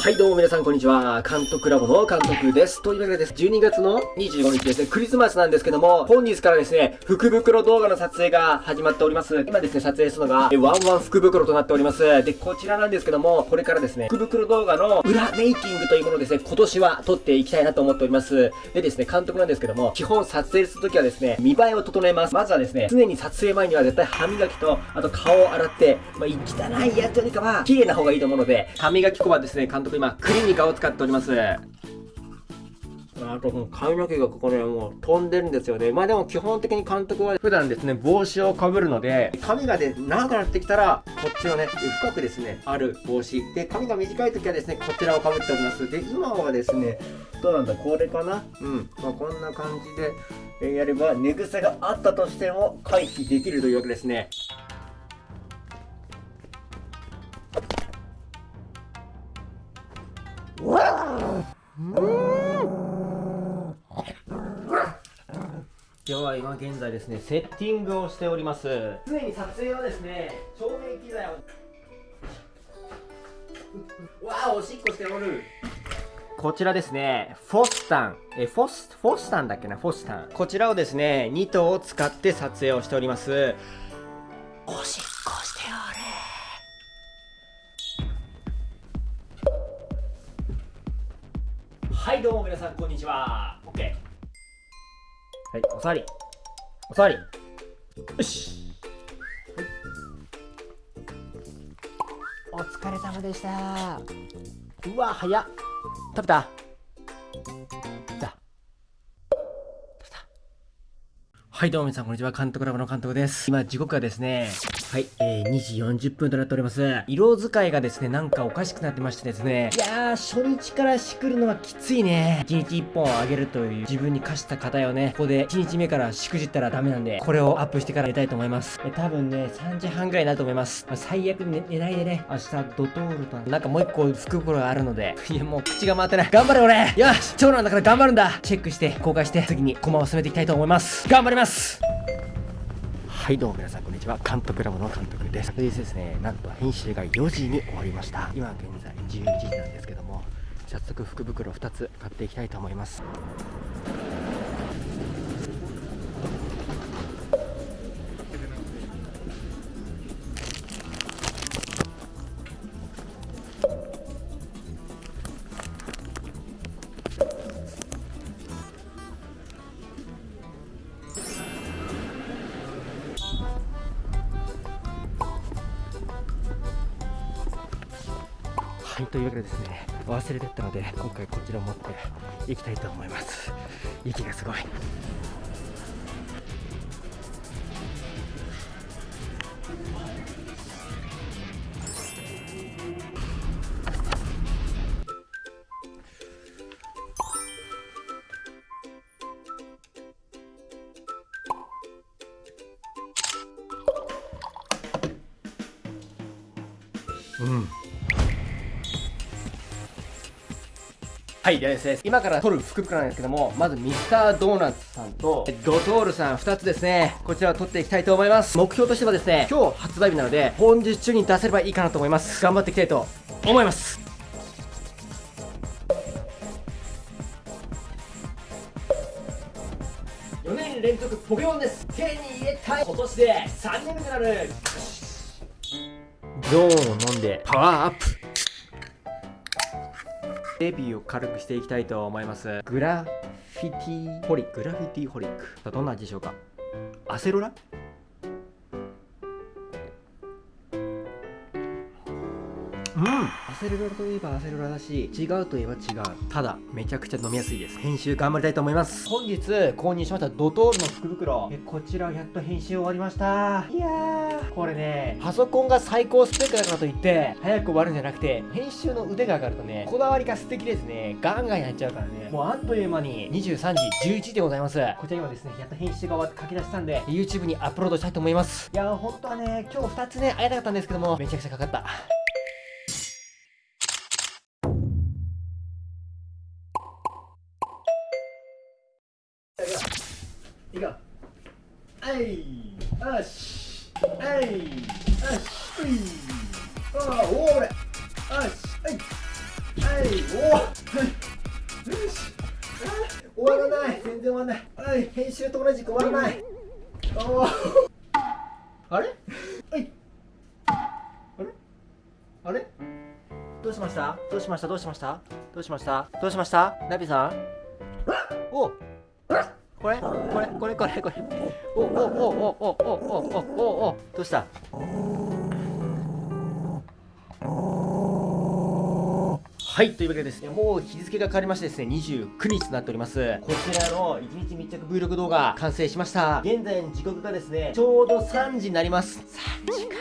はい、どうも皆さん、こんにちは。監督ラボの監督です。というわけでです。12月の25日ですね、クリスマスなんですけども、本日からですね、福袋動画の撮影が始まっております。今ですね、撮影するのが、ワンワン福袋となっております。で、こちらなんですけども、これからですね、福袋動画の裏メイキングというものをですね、今年は撮っていきたいなと思っております。でですね、監督なんですけども、基本撮影するときはですね、見栄えを整えます。まずはですね、常に撮影前には絶対歯磨きと、あと顔を洗って、まあ、汚いやつよりかは、綺麗な方がいいと思うので、歯磨き粉はですね、監督今、クリニカを使っております。あと、この髪の毛がここね、もう飛んでるんですよね。まあでも基本的に監督は普段ですね、帽子をかぶるので、髪がね、長くなってきたら、こっちのね、深くですね、ある帽子。で、髪が短い時はですね、こちらをかぶっております。で、今はですね、どうなんだ、これかな？うん。まあこんな感じで、やれば、寝癖があったとしても回避できるというわけですね。は今現在ですね、セッティングをしております。常に撮影はですね、照明機材を。わあ、おしっこしておる。こちらですね、フォスタン。え、フォス、フォスタンだっけな、フォスタン。こちらをですね、2頭を使って撮影をしております。おしっこしておれ。はい、どうも皆さん、こんにちは。はい、おさわり。おさわり。よし。はい、お疲れ様でした。うわ、早っ。食べた？はいどうも皆さんこんにちは。監督ラボの監督です。今時刻はですねはい、えー、2時40分となっております。色使いがですねなんかおかしくなってましてですね。いやー初日からしくるのはきついね。1日1本をあげるという自分に課した課題をね。ここで1日目からしくじったらダメなんでこれをアップしてから寝たいと思います。え多分ね3時半ぐらいになると思います、まあ、最悪寝寝ないでね。明日ドトールとなんかもう一個福袋があるのでいやもう口が回ってない。頑張れ俺。よし長男だから頑張るんだ。チェックして公開して次に駒を進めていきたいと思います。頑張ります。ます。はいどうも皆さんこんにちは。監督ラボの監督です。でですねなんと編集が4時に終わりました。今現在11時なんですけども早速福袋2つ買っていきたいと思います。というわけでですね忘れてったので今回こちらを持っていきたいと思います。息がすごい。うん。はいですね今から撮る福袋なんですけどもまずミスタードーナツさんとドトールさん2つですね。こちらを撮っていきたいと思います。目標としてはですね今日発売日なので本日中に出せればいいかなと思います。頑張っていきたいと思います。4年連続ポケモンです。手に入れたい。今年で3年目となる。ゾーンを飲んでパワーアップデビューを軽くしていきたいと思います。グラフィティホリック。グラフィティホリック。どんな味でしょうか？アセロラ？うん。アセロラといえばアセロラだし違うといえば違う。ただめちゃくちゃ飲みやすいです。編集頑張りたいと思います。本日購入しましたドトールの福袋。えこちらやっと編集終わりました。いやー。これねパソコンが最高スペックだからといって早く終わるんじゃなくて編集の腕が上がるとねこだわりが素敵ですね。ガンガンやっちゃうからね。もうあっという間に23時11時でございます。こちら今ですねやっと編集が終わって書き出したんで YouTube にアップロードしたいと思います。いやー本当はね今日2つね会いたかったんですけどもめちゃくちゃかかったいこうはい。よし。はい。よしほい。ああおおれよしはい。おはい。よし終わらない。全然終わらない。はい。編集と同じく終わらない。おあれはい。あれあれどうしましたどうしましたどうしましたどうしましたどうしましたナビさんおこれこれこれこれこれ。おおおおおおおおおおどうした？はいというわけでですねもう日付が変わりましてですね29日となっております。こちらの1日密着 Vlog 動画完成しました。現在の時刻がですねちょうど3時になります。3時か。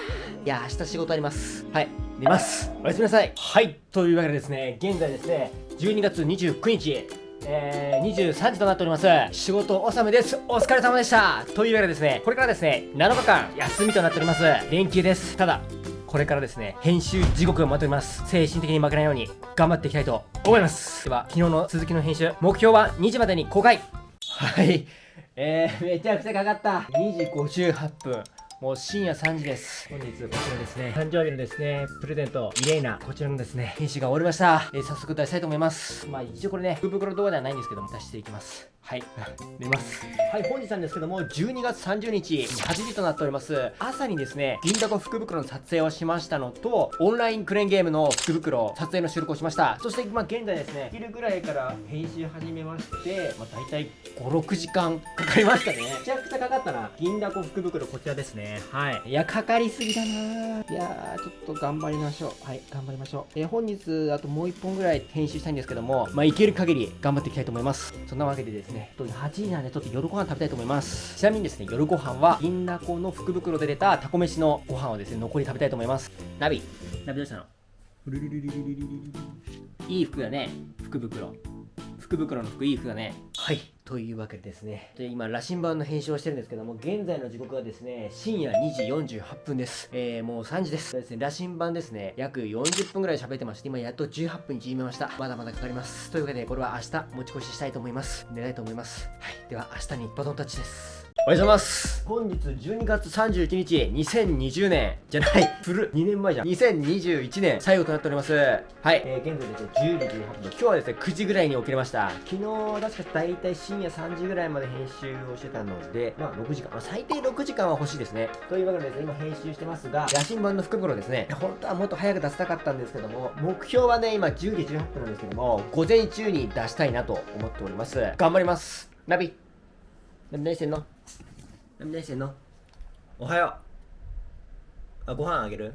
いや明日仕事あります。はい寝ます。おやすみなさい。はいというわけでですね現在ですね12月29日。えー、23時となっております。仕事納めです。お疲れ様でした。というわけでですね、これからですね、7日間休みとなっております。連休です。ただ、これからですね、編集地獄が待っております。精神的に負けないように頑張っていきたいと思います。では、昨日の続きの編集、目標は2時までに公開はい。えー、めちゃくちゃかかった。2時58分。もう深夜3時です。本日こちらですね、誕生日のですね、プレゼント、イレイナ、こちらのですね、編集が終わりました。えー、早速出したいと思います。まあ一応これね、福袋動画ではないんですけども、出していきます。はい。寝ます。はい、本日なんですけども、12月30日、8時となっております。朝にですね、銀だこ福袋の撮影をしましたのと、オンラインクレーンゲームの福袋、撮影の収録をしました。そして、まあ、現在ですね、昼ぐらいから編集始めまして、まあ、大体5、6時間かかりましたね。めちゃくちゃかかったな。銀だこ福袋、こちらですね。はい。いや、かかりすぎだないやー、ちょっと頑張りましょう。はい、頑張りましょう。えー、本日、あともう1本ぐらい編集したいんですけども、まあ、いける限り頑張っていきたいと思います。そんなわけでですね、ね、8時なんでちょっと夜ご飯食べたいと思います。ちなみにですね、夜ご飯は、銀だこの福袋で出たタコ飯のご飯をですね、残り食べたいと思います。ナビ、ナビどうしたの？いい服だね、福袋。福袋の服いい服だね。はい。というわけでですね。で、今、羅針盤の編集をしてるんですけども、現在の時刻はですね、深夜2時48分です。えー、もう3時です。ですね、羅針盤ですね、約40分ぐらい喋ってまして、今やっと18分に縮めました。まだまだかかります。というわけで、これは明日持ち越ししたいと思います。寝たいと思います。はい。では、明日にバトンタッチです。おはようございます。本日12月31日2020年じゃない 古2年前じゃん。2021年最後となっております。はい、えー、現在ですね10時18分。今日はですね9時ぐらいに起きれました。昨日確か大体深夜3時ぐらいまで編集をしてたのでまあ6時間、まあ、最低6時間は欲しいですね。というわけでですね今編集してますが野心版の福袋ですね本当はもっと早く出したかったんですけども目標はね今10時18分なんですけども午前中に出したいなと思っております。頑張ります。ナビ何してんの何してんのおはよう。あご飯あげる？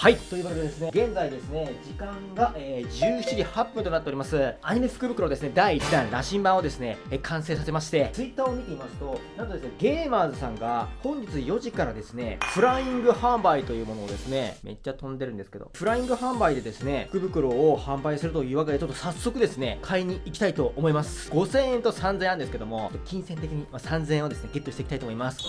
はい。というわけでですね、現在ですね、時間が、えー、17時8分となっております。アニメ福袋ですね、第1弾、羅針盤をですね、えー、完成させまして、Twitter を見てみますと、なんとですね、ゲーマーズさんが本日4時からですね、フライング販売というものをですね、めっちゃ飛んでるんですけど、フライング販売でですね、福袋を販売するというわけで、ちょっと早速ですね、買いに行きたいと思います。5000円と3000円なんですけども、金銭的に、まあ、3000円をですね、ゲットしていきたいと思います。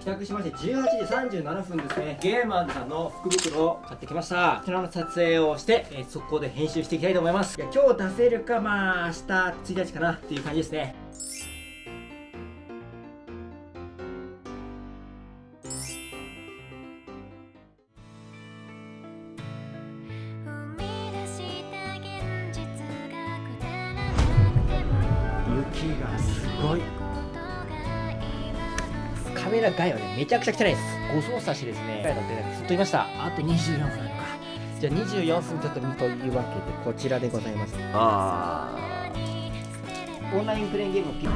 帰宅しまして18時37分ですね。ゲーマーズさんの福袋を買ってきました。こちらの撮影をして、えー、速攻で編集していきたいと思います。いや今日出せるかまあ明日1日かなっていう感じですね。雪がすごい。カメラ外はね、めちゃくちゃ汚いです。誤操作してですね、だってね、ずっといました。あと24分あるか。じゃあ24分ちょっと見というわけで、こちらでございます。あー。オンラインプレインゲームをピッ